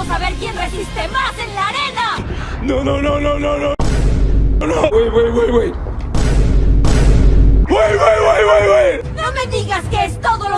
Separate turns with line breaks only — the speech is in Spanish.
Vamos a ver quién resiste más en la arena.
No, no, no, no, no, no. No, wait, wait, wait, wait. Wait, wait, wait, wait, wait.
No me digas que es todo